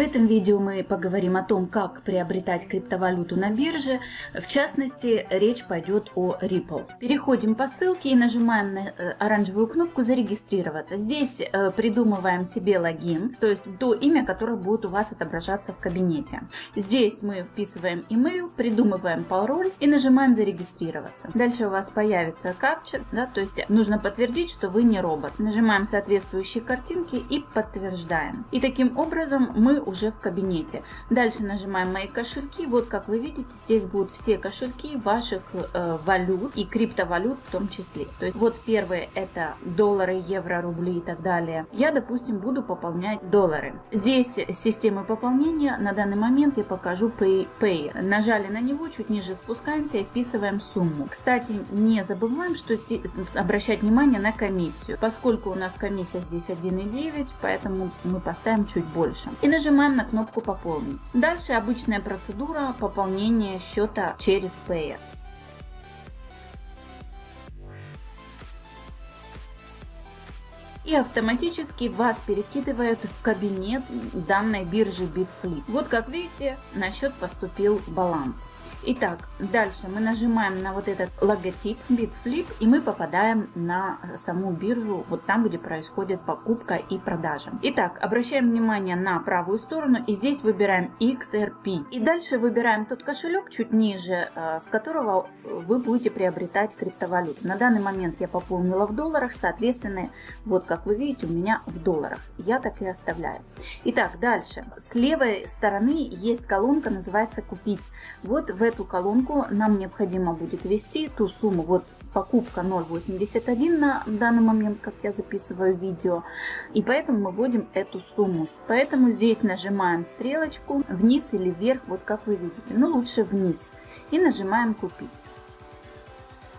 этом видео мы поговорим о том, как приобретать криптовалюту на бирже. В частности, речь пойдет о Ripple. Переходим по ссылке и нажимаем на э, оранжевую кнопку «Зарегистрироваться». Здесь э, придумываем себе логин, то есть то имя, которое будет у вас отображаться в кабинете. Здесь мы вписываем email, придумываем пароль и нажимаем «Зарегистрироваться». Дальше у вас появится капча, да, то есть нужно подтвердить, что вы не робот. Нажимаем соответствующие картинки и подтверждаем. И таким образом мы уже в кабинете. Дальше нажимаем «Мои кошельки». Вот как вы видите, здесь будут все кошельки ваших э, валют и криптовалют в том числе. То есть вот первые это доллары, евро, рубли и так далее. Я, допустим, буду пополнять доллары. Здесь система пополнения. На данный момент я покажу Pay. Pay. Нажали на него, чуть ниже спускаемся и вписываем сумму. Кстати, не забываем, что обращать внимание на комиссию. Поскольку у нас комиссия здесь 1,9, поэтому мы поставим чуть больше. И нажимаем на кнопку «Пополнить». Дальше обычная процедура пополнения счета через Payer. И автоматически вас перекидывает в кабинет данной биржи Bitflip. Вот как видите, на счет поступил баланс. Итак, дальше мы нажимаем на вот этот логотип Bitflip и мы попадаем на саму биржу, вот там, где происходит покупка и продажа. Итак, обращаем внимание на правую сторону и здесь выбираем XRP. И дальше выбираем тот кошелек чуть ниже, э, с которого вы будете приобретать криптовалюту. На данный момент я пополнила в долларах, соответственно, вот как вы видите, у меня в долларах. Я так и оставляю. Итак, дальше. С левой стороны есть колонка, называется «Купить». Вот в эту колонку нам необходимо будет ввести ту сумму, вот покупка 0.81 на данный момент, как я записываю видео, и поэтому мы вводим эту сумму. Поэтому здесь нажимаем стрелочку вниз или вверх, вот как вы видите, но лучше вниз, и нажимаем купить.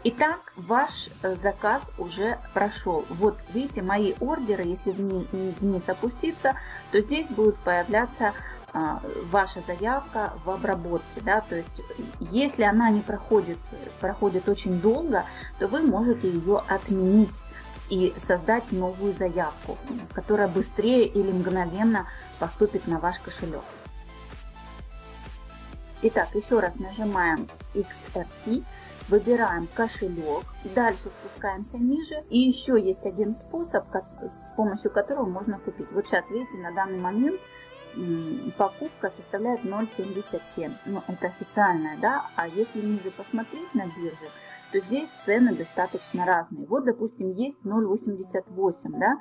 Итак, ваш э, заказ уже прошел. Вот видите, мои ордеры, если вниз, опуститься, то здесь будет появляться а, ваша заявка в обработке. Да? То есть, если она не проходит, проходит очень долго, то вы можете ее отменить и создать новую заявку, которая быстрее или мгновенно поступит на ваш кошелек. Итак, еще раз нажимаем XRP, выбираем кошелек, дальше спускаемся ниже. И еще есть один способ, с помощью которого можно купить. Вот сейчас, видите, на данный момент покупка составляет 0,77. Ну, это официальная, да, а если ниже посмотреть на бирже, то здесь цены достаточно разные. Вот, допустим, есть 0,88, да,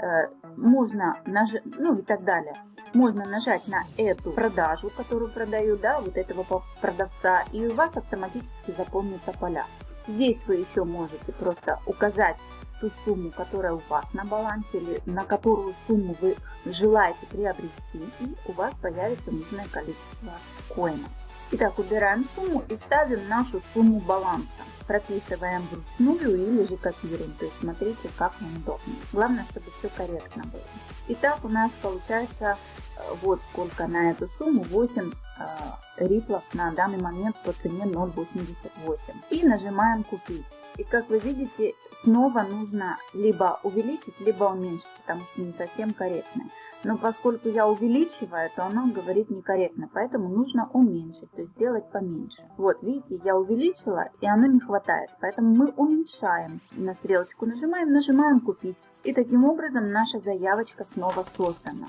э, можно нажать, ну и так далее. Можно нажать на эту продажу, которую продаю, да, вот этого продавца, и у вас автоматически заполнится поля. Здесь вы еще можете просто указать ту сумму, которая у вас на балансе или на которую сумму вы желаете приобрести, и у вас появится нужное количество коинов. Итак, убираем сумму и ставим нашу сумму баланса. Прописываем вручную или же копируем. То есть смотрите, как вам удобно. Главное, чтобы все корректно было. Итак, у нас получается э, вот сколько на эту сумму 8 э, риплов на данный момент по цене 0.88. И нажимаем купить. И как вы видите, снова нужно либо увеличить, либо уменьшить, потому что не совсем корректно. Но поскольку я увеличиваю, то оно говорит некорректно, поэтому нужно уменьшить, то есть сделать поменьше. Вот, видите, я увеличила, и оно не хватает, поэтому мы уменьшаем. На стрелочку нажимаем, нажимаем «Купить». И таким образом наша заявочка снова создана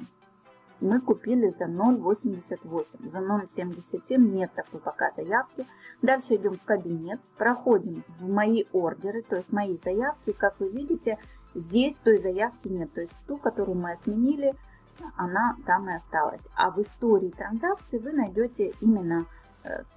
мы купили за 0,88. За 0,77 нет такой пока заявки. Дальше идем в кабинет, проходим в мои ордеры, то есть мои заявки. Как вы видите, здесь той заявки нет. То есть ту, которую мы отменили, она там и осталась. А в истории транзакций вы найдете именно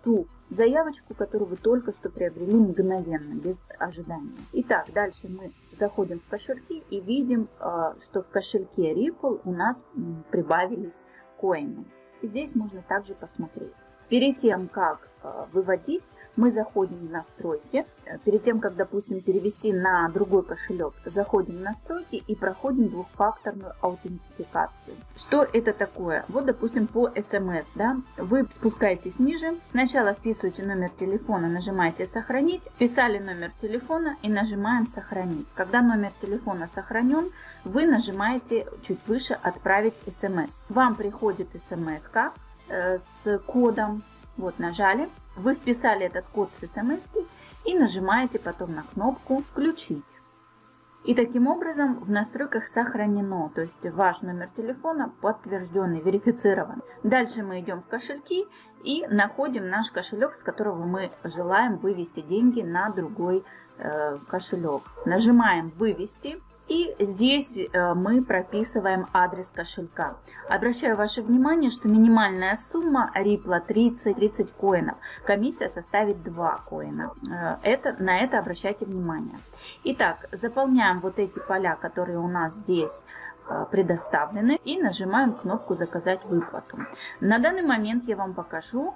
ту заявочку, которую вы только что приобрели мгновенно, без ожидания. Итак, дальше мы заходим в кошельки и видим, э, что в кошельке Ripple у нас прибавились коины. Здесь можно также посмотреть. Перед тем, как э, выводить, мы заходим в настройки. Перед тем, как, допустим, перевести на другой кошелек, заходим в настройки и проходим двухфакторную аутентификацию. Что это такое? Вот, допустим, по смс, да, вы спускаетесь ниже, сначала вписываете номер телефона, нажимаете «Сохранить», вписали номер телефона и нажимаем «Сохранить». Когда номер телефона сохранен, вы нажимаете чуть выше «Отправить смс». Вам приходит смс э, с кодом, вот нажали, вы вписали этот код с смс и нажимаете потом на кнопку «Включить». И таким образом в настройках сохранено, то есть ваш номер телефона подтвержденный, верифицирован. Дальше мы идем в кошельки и находим наш кошелек, с которого мы желаем вывести деньги на другой э, кошелек. Нажимаем «Вывести». И здесь э, мы прописываем адрес кошелька. Обращаю ваше внимание, что минимальная сумма Ripple 30-30 коинов. Комиссия составит 2 коина. Э, это, на это обращайте внимание. Итак, заполняем вот эти поля, которые у нас здесь э, предоставлены и нажимаем кнопку «Заказать выплату». На данный момент я вам покажу,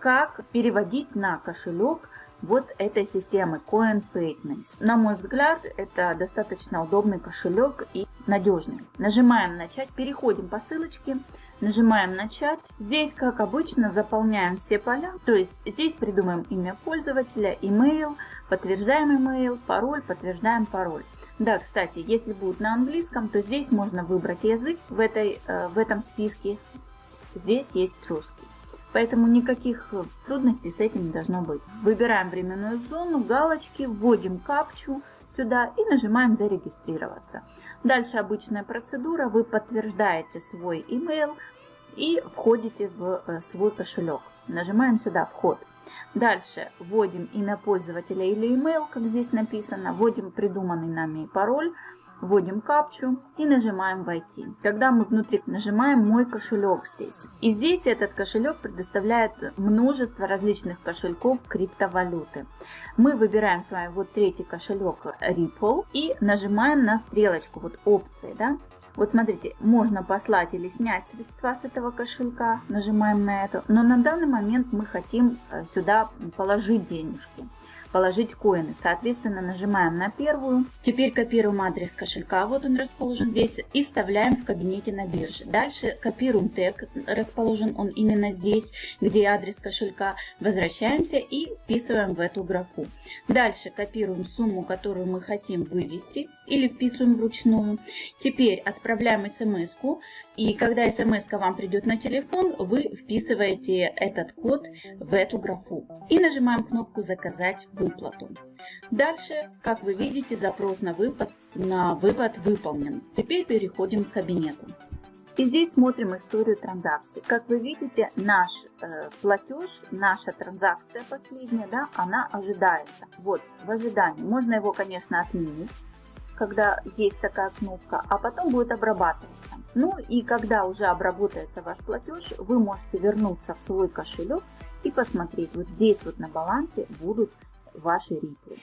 как переводить на кошелек вот этой системы Coin Payments. На мой взгляд, это достаточно удобный кошелек и надежный. Нажимаем «Начать», переходим по ссылочке, нажимаем «Начать». Здесь, как обычно, заполняем все поля, то есть здесь придумаем имя пользователя, email, подтверждаем email, пароль, подтверждаем пароль. Да, кстати, если будет на английском, то здесь можно выбрать язык в, этой, э, в этом списке. Здесь есть русский. Поэтому никаких трудностей с этим не должно быть. Выбираем временную зону, галочки, вводим капчу сюда и нажимаем «Зарегистрироваться». Дальше обычная процедура. Вы подтверждаете свой email и входите в э, свой кошелек. Нажимаем сюда «Вход». Дальше вводим имя пользователя или email, как здесь написано, вводим придуманный нами пароль, вводим капчу и нажимаем «Войти». Когда мы внутри нажимаем «Мой кошелек» здесь. И здесь этот кошелек предоставляет множество различных кошельков криптовалюты. Мы выбираем с вами вот третий кошелек Ripple и нажимаем на стрелочку, вот опции, да, вот смотрите, можно послать или снять средства с этого кошелька, нажимаем на это, но на данный момент мы хотим э, сюда положить денежки положить коины. Соответственно, нажимаем на первую. Теперь копируем адрес кошелька, вот он расположен здесь, и вставляем в кабинете на бирже. Дальше копируем тег, расположен он именно здесь, где адрес кошелька. Возвращаемся и вписываем в эту графу. Дальше копируем сумму, которую мы хотим вывести, или вписываем вручную. Теперь отправляем смс -ку, и когда смс вам придет на телефон, вы вписываете этот код в эту графу. И нажимаем кнопку «Заказать выплату». Дальше, как вы видите, запрос на выпад, на выпад выполнен. Теперь переходим к кабинету. И здесь смотрим историю транзакций. Как вы видите, наш э, платеж, наша транзакция последняя, да, она ожидается. Вот, в ожидании. Можно его, конечно, отменить когда есть такая кнопка, а потом будет обрабатываться. Ну и когда уже обработается ваш платеж, вы можете вернуться в свой кошелек и посмотреть, вот здесь вот на балансе будут ваши риплы.